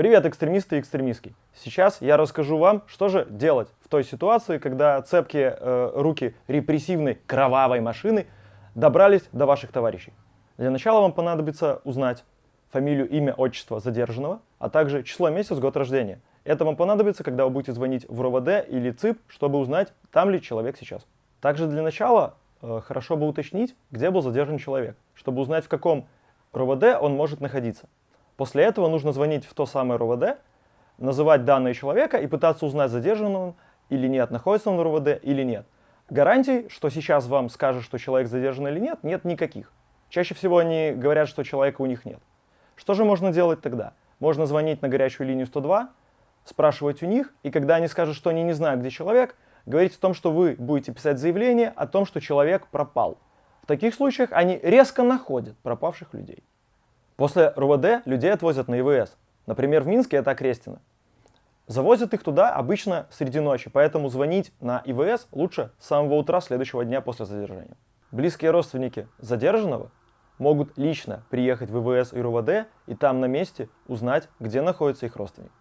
Привет, экстремисты и экстремистки! Сейчас я расскажу вам, что же делать в той ситуации, когда цепкие э, руки репрессивной кровавой машины добрались до ваших товарищей. Для начала вам понадобится узнать фамилию, имя, отчество задержанного, а также число, месяц, год рождения. Это вам понадобится, когда вы будете звонить в РОВД или ЦИП, чтобы узнать, там ли человек сейчас. Также для начала э, хорошо бы уточнить, где был задержан человек, чтобы узнать, в каком РОВД он может находиться. После этого нужно звонить в то самое РОВД, называть данные человека и пытаться узнать, задержан он или нет, находится он в РОВД или нет. Гарантий, что сейчас вам скажет, что человек задержан или нет, нет никаких. Чаще всего они говорят, что человека у них нет. Что же можно делать тогда? Можно звонить на горячую линию 102, спрашивать у них, и когда они скажут, что они не знают, где человек, говорить о том, что вы будете писать заявление о том, что человек пропал. В таких случаях они резко находят пропавших людей. После РУВД людей отвозят на ИВС. Например, в Минске это Окрестина. Завозят их туда обычно среди ночи, поэтому звонить на ИВС лучше с самого утра следующего дня после задержания. Близкие родственники задержанного могут лично приехать в ИВС и РУВД и там на месте узнать, где находится их родственник.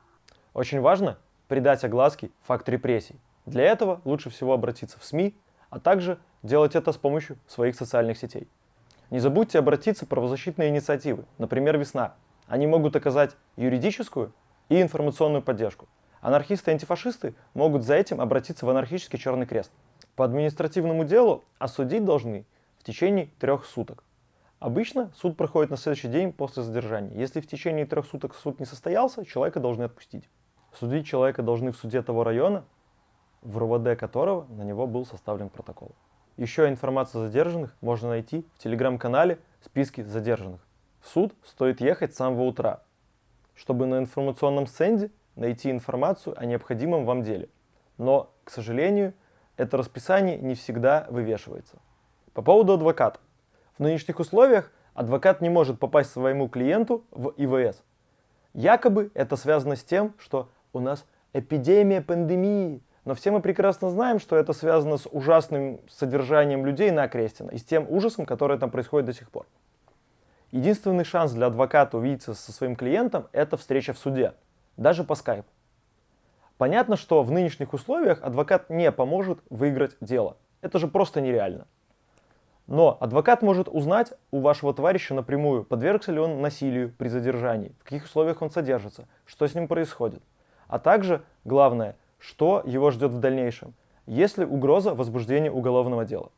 Очень важно придать огласке факт репрессий. Для этого лучше всего обратиться в СМИ, а также делать это с помощью своих социальных сетей. Не забудьте обратиться в правозащитные инициативы, например, «Весна». Они могут оказать юридическую и информационную поддержку. Анархисты и антифашисты могут за этим обратиться в анархический Черный Крест. По административному делу осудить должны в течение трех суток. Обычно суд проходит на следующий день после задержания. Если в течение трех суток суд не состоялся, человека должны отпустить. Судить человека должны в суде того района, в РОВД которого на него был составлен протокол. Еще информацию о задержанных можно найти в телеграм-канале «Списки задержанных». В суд стоит ехать с самого утра, чтобы на информационном стенде найти информацию о необходимом вам деле. Но, к сожалению, это расписание не всегда вывешивается. По поводу адвоката. В нынешних условиях адвокат не может попасть своему клиенту в ИВС. Якобы это связано с тем, что у нас эпидемия пандемии, но все мы прекрасно знаем, что это связано с ужасным содержанием людей на Окрестино и с тем ужасом, который там происходит до сих пор. Единственный шанс для адвоката увидеться со своим клиентом – это встреча в суде, даже по скайпу. Понятно, что в нынешних условиях адвокат не поможет выиграть дело. Это же просто нереально. Но адвокат может узнать у вашего товарища напрямую, подвергся ли он насилию при задержании, в каких условиях он содержится, что с ним происходит. А также, главное, что его ждет в дальнейшем, есть ли угроза возбуждения уголовного дела.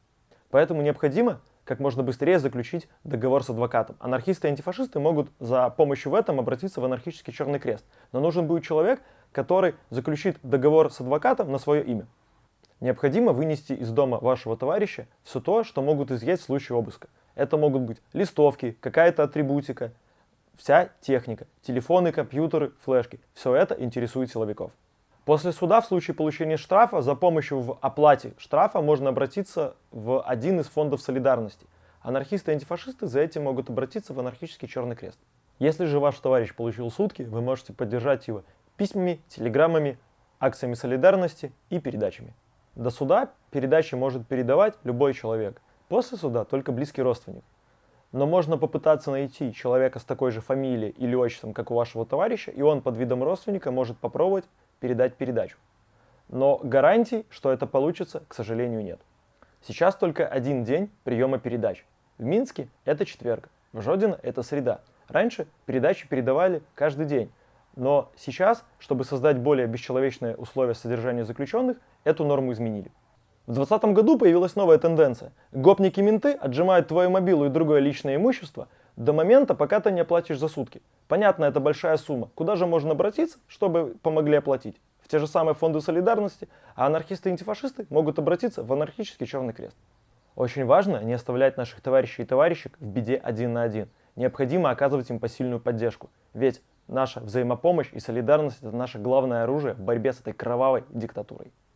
Поэтому необходимо как можно быстрее заключить договор с адвокатом. Анархисты и антифашисты могут за помощью в этом обратиться в анархический Черный Крест. Но нужен будет человек, который заключит договор с адвокатом на свое имя. Необходимо вынести из дома вашего товарища все то, что могут изъять в случае обыска. Это могут быть листовки, какая-то атрибутика, вся техника, телефоны, компьютеры, флешки. Все это интересует силовиков. После суда в случае получения штрафа за помощью в оплате штрафа можно обратиться в один из фондов солидарности. Анархисты и антифашисты за этим могут обратиться в анархический Черный Крест. Если же ваш товарищ получил сутки, вы можете поддержать его письмами, телеграммами, акциями солидарности и передачами. До суда передачи может передавать любой человек. После суда только близкий родственник. Но можно попытаться найти человека с такой же фамилией или отчеством, как у вашего товарища, и он под видом родственника может попробовать передать передачу. Но гарантий, что это получится, к сожалению, нет. Сейчас только один день приема передач. В Минске это четверг, в Жодино это среда. Раньше передачи передавали каждый день. Но сейчас, чтобы создать более бесчеловечные условия содержания заключенных, эту норму изменили. В 2020 году появилась новая тенденция. Гопники-менты отжимают твою мобилу и другое личное имущество до момента, пока ты не оплатишь за сутки. Понятно, это большая сумма. Куда же можно обратиться, чтобы помогли оплатить? В те же самые фонды солидарности, а анархисты и антифашисты могут обратиться в анархический Черный Крест. Очень важно не оставлять наших товарищей и товарищек в беде один на один. Необходимо оказывать им посильную поддержку. Ведь наша взаимопомощь и солидарность – это наше главное оружие в борьбе с этой кровавой диктатурой.